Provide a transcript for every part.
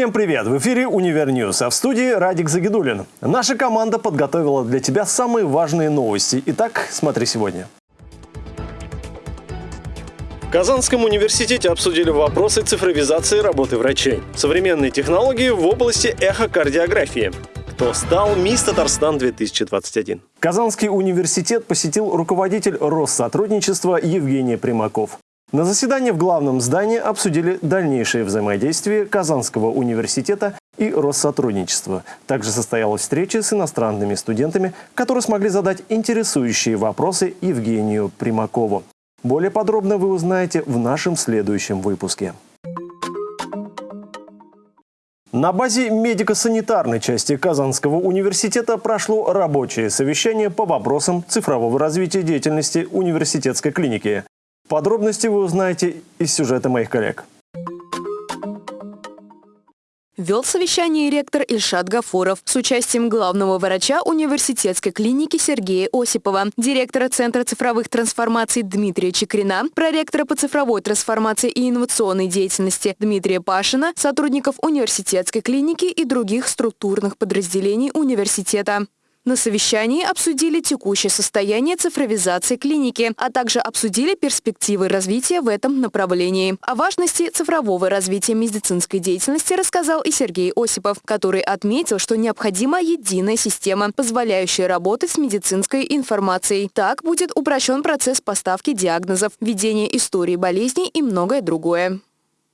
Всем привет! В эфире «Univer News», а в студии Радик Загидулин. Наша команда подготовила для тебя самые важные новости. Итак, смотри сегодня. В Казанском университете обсудили вопросы цифровизации работы врачей, современные технологии в области эхокардиографии. Кто стал Мисс Татарстан-2021? Казанский университет посетил руководитель Россотрудничества Евгений Примаков. На заседании в главном здании обсудили дальнейшее взаимодействие Казанского университета и Россотрудничества. Также состоялась встреча с иностранными студентами, которые смогли задать интересующие вопросы Евгению Примакову. Более подробно вы узнаете в нашем следующем выпуске. На базе медико-санитарной части Казанского университета прошло рабочее совещание по вопросам цифрового развития деятельности университетской клиники. Подробности вы узнаете из сюжета моих коллег. Вел совещание ректор Ильшат Гафуров с участием главного врача университетской клиники Сергея Осипова, директора Центра цифровых трансформаций Дмитрия Чекрина, проректора по цифровой трансформации и инновационной деятельности Дмитрия Пашина, сотрудников университетской клиники и других структурных подразделений университета. На совещании обсудили текущее состояние цифровизации клиники, а также обсудили перспективы развития в этом направлении. О важности цифрового развития медицинской деятельности рассказал и Сергей Осипов, который отметил, что необходима единая система, позволяющая работать с медицинской информацией. Так будет упрощен процесс поставки диагнозов, ведения истории болезней и многое другое.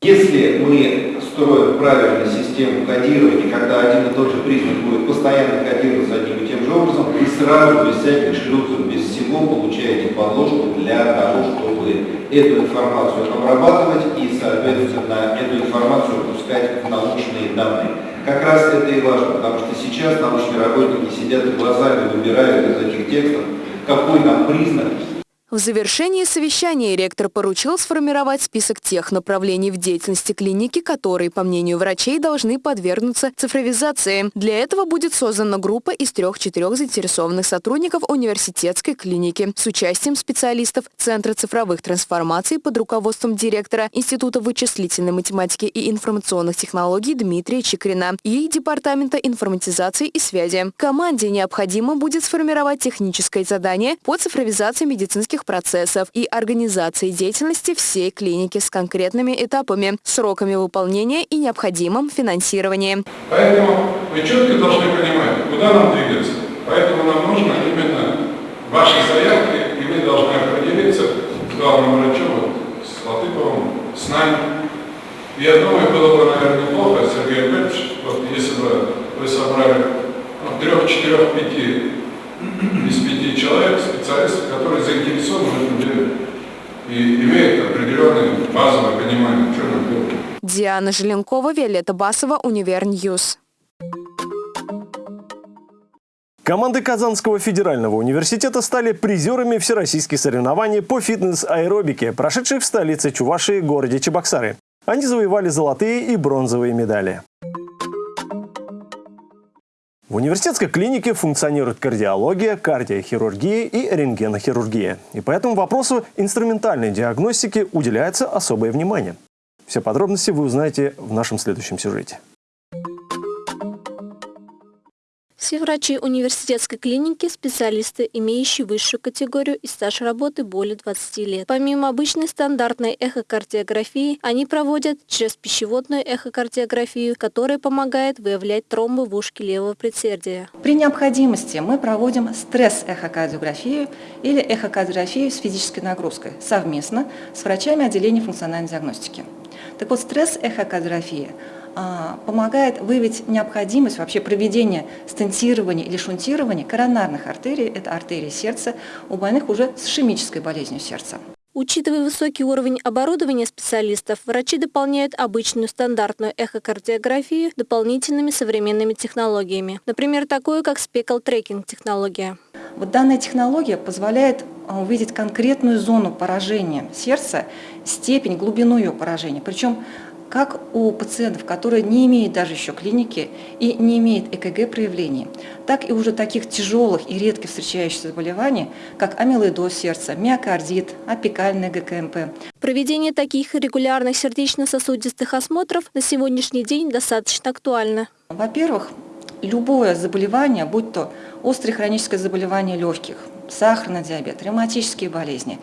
Если мы строим правильную систему кодирования, когда один и тот же признак будет постоянно кодироваться одним же образом, вы сразу, без всяких шлюзов, без всего, получаете подложку для того, чтобы эту информацию обрабатывать и, соответственно, эту информацию пускать в научные данные. Как раз это и важно, потому что сейчас научные работники сидят и глазами выбирают из этих текстов, какой нам признак в завершении совещания ректор поручил сформировать список тех направлений в деятельности клиники, которые, по мнению врачей, должны подвергнуться цифровизации. Для этого будет создана группа из трех-четырех заинтересованных сотрудников университетской клиники с участием специалистов Центра цифровых трансформаций под руководством директора Института вычислительной математики и информационных технологий Дмитрия Чекрина и Департамента информатизации и связи. Команде необходимо будет сформировать техническое задание по цифровизации медицинских медицинских процессов и организации деятельности всей клиники с конкретными этапами, сроками выполнения и необходимым финансированием. Поэтому вы четко должны понимать, куда нам двигаться. Поэтому нам нужно именно ваши заявки, и мы должны определиться с главным врачом, с Латыповым, с нами. Я думаю, было бы, наверное, неплохо, Сергей Петрович, вот если бы вы собрали ну, трех, четырех, пяти из пяти человек, специалистов, которые заинтересованы в этом деле и имеют определенное базовое понимание, что нам делать. Диана Желенкова, Виолетта Басова, Univer News. Команды Казанского федерального университета стали призерами всероссийских соревнований по фитнес-аэробике, прошедших в столице Чувашии, городе Чебоксары. Они завоевали золотые и бронзовые медали. В университетской клинике функционирует кардиология, кардиохирургия и рентгенохирургия. И по этому вопросу инструментальной диагностике уделяется особое внимание. Все подробности вы узнаете в нашем следующем сюжете. Все врачи университетской клиники – специалисты, имеющие высшую категорию и стаж работы более 20 лет. Помимо обычной стандартной эхокардиографии, они проводят через пищеводную эхокардиографию, которая помогает выявлять тромбы в ушке левого предсердия. При необходимости мы проводим стресс-эхокардиографию или эхокардиографию с физической нагрузкой совместно с врачами отделения функциональной диагностики. Так вот, стресс-эхокардиография а, помогает выявить необходимость вообще проведения стентирования или шунтирования коронарных артерий, это артерии сердца, у больных уже с ишемической болезнью сердца. Учитывая высокий уровень оборудования специалистов, врачи дополняют обычную стандартную эхокардиографию дополнительными современными технологиями. Например, такую, как спекл-трекинг технология. Вот данная технология позволяет а, увидеть конкретную зону поражения сердца, степень, глубину ее поражения. Причем как у пациентов, которые не имеют даже еще клиники и не имеют ЭКГ проявлений, так и уже таких тяжелых и редко встречающихся заболеваний, как амилоидоз сердца, миокардит, апикальный ГКМП. Проведение таких регулярных сердечно-сосудистых осмотров на сегодняшний день достаточно актуально. Во-первых, любое заболевание, будь то острое хроническое заболевание легких, сахарный диабет, ревматические болезни,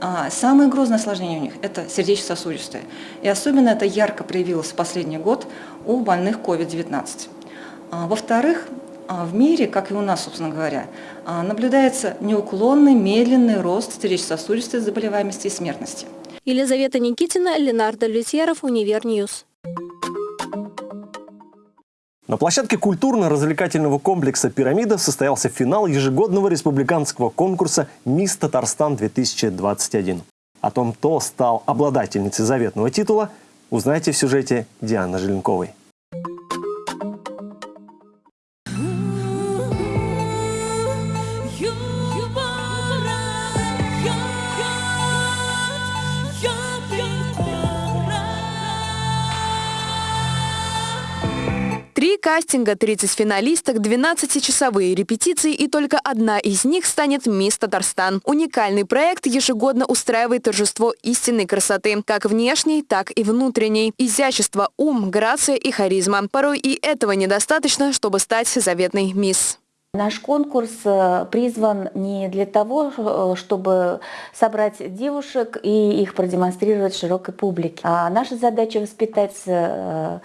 а самое грозное осложнение у них – это сердечно-сосудистое. И особенно это ярко проявилось в последний год у больных COVID-19. А, во-вторых, а, в мире, как и у нас, собственно говоря, наблюдается неуклонный, медленный рост сердечно-сосудистой заболеваемости и смертности. Елизавета Никитина, Ленардо Лютьеров, Univer News. На площадке культурно-развлекательного комплекса «Пирамида» состоялся финал ежегодного республиканского конкурса «Мисс Татарстан-2021». О том, кто стал обладательницей заветного титула, узнаете в сюжете Дианы Желенковой. Три кастинга, 30 финалисток, 12-часовые репетиции и только одна из них станет «Мисс Татарстан». Уникальный проект ежегодно устраивает торжество истинной красоты, как внешней, так и внутренней. Изящество, ум, грация и харизма. Порой и этого недостаточно, чтобы стать заветной «Мисс». Наш конкурс э, призван не для того, э, чтобы собрать девушек и их продемонстрировать широкой публике. А наша задача воспитать э,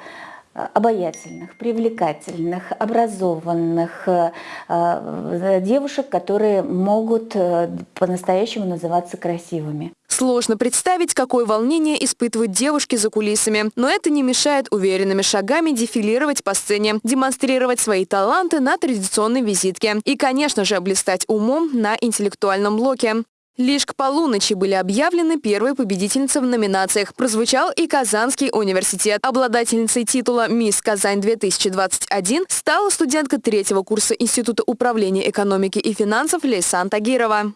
обаятельных, привлекательных, образованных э, э, девушек, которые могут э, по-настоящему называться красивыми. Сложно представить, какое волнение испытывают девушки за кулисами. Но это не мешает уверенными шагами дефилировать по сцене, демонстрировать свои таланты на традиционной визитке и, конечно же, блистать умом на интеллектуальном блоке. Лишь к полуночи были объявлены первые победительницы в номинациях. Прозвучал и Казанский университет. Обладательницей титула «Мисс Казань-2021» стала студентка третьего курса Института управления экономики и финансов Лейсан Тагирова.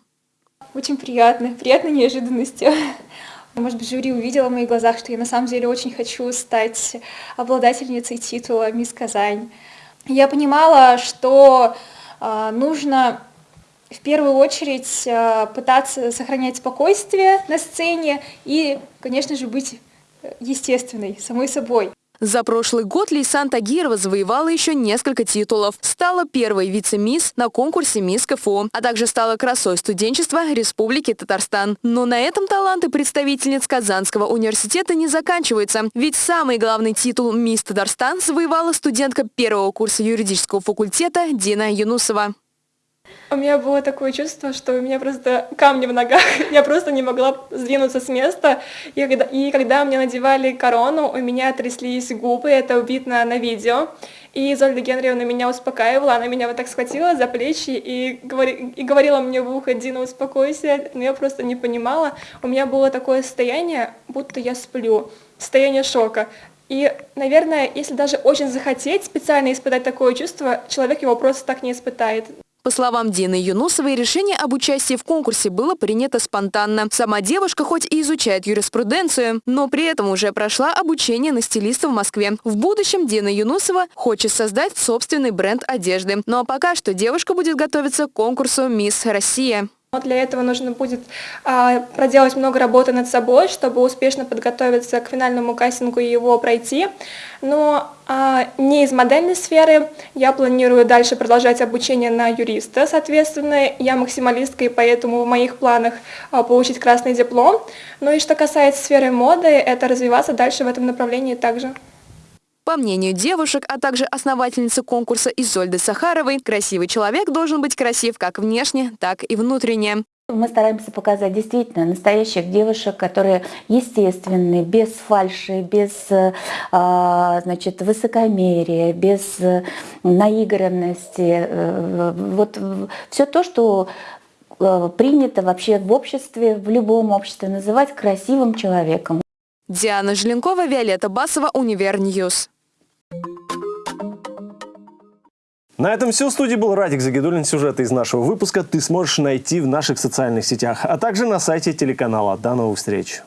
Очень приятно, приятной неожиданностью. Может быть, жюри увидела в моих глазах, что я на самом деле очень хочу стать обладательницей титула «Мисс Казань». Я понимала, что э, нужно в первую очередь э, пытаться сохранять спокойствие на сцене и, конечно же, быть э, естественной, самой собой. За прошлый год Лейсан Тагирова завоевала еще несколько титулов. Стала первой вице-мисс на конкурсе «Мисс КФУ», а также стала красой студенчества Республики Татарстан. Но на этом таланты представительниц Казанского университета не заканчиваются. Ведь самый главный титул «Мисс Татарстан» завоевала студентка первого курса юридического факультета Дина Юнусова. У меня было такое чувство, что у меня просто камни в ногах, я просто не могла сдвинуться с места. И когда, и когда мне надевали корону, у меня тряслись губы, это видно на видео. И Зольда Генриевна меня успокаивала, она меня вот так схватила за плечи и, говори, и говорила мне в ухо, Дина, успокойся, но я просто не понимала. У меня было такое состояние, будто я сплю, состояние шока. И, наверное, если даже очень захотеть специально испытать такое чувство, человек его просто так не испытает. По словам Дины Юнусовой, решение об участии в конкурсе было принято спонтанно. Сама девушка хоть и изучает юриспруденцию, но при этом уже прошла обучение на стилиста в Москве. В будущем Дина Юнусова хочет создать собственный бренд одежды. Ну а пока что девушка будет готовиться к конкурсу «Мисс Россия». Для этого нужно будет а, проделать много работы над собой, чтобы успешно подготовиться к финальному кастингу и его пройти. Но а, не из модельной сферы. Я планирую дальше продолжать обучение на юриста. Соответственно, я максималистка, и поэтому в моих планах а, получить красный диплом. Ну и что касается сферы моды, это развиваться дальше в этом направлении также. По мнению девушек, а также основательницы конкурса Изольды Сахаровой, красивый человек должен быть красив как внешне, так и внутренне. Мы стараемся показать действительно настоящих девушек, которые естественные, без фальши, без а, значит, высокомерия, без наигранности. Э, вот все то, что э, принято вообще в обществе, в любом обществе называть красивым человеком. Диана Желенкова, Виолетта Басова, Univer News. На этом все. В студии был Радик Загидулин. Сюжеты из нашего выпуска ты сможешь найти в наших социальных сетях, а также на сайте телеканала. До новых встреч!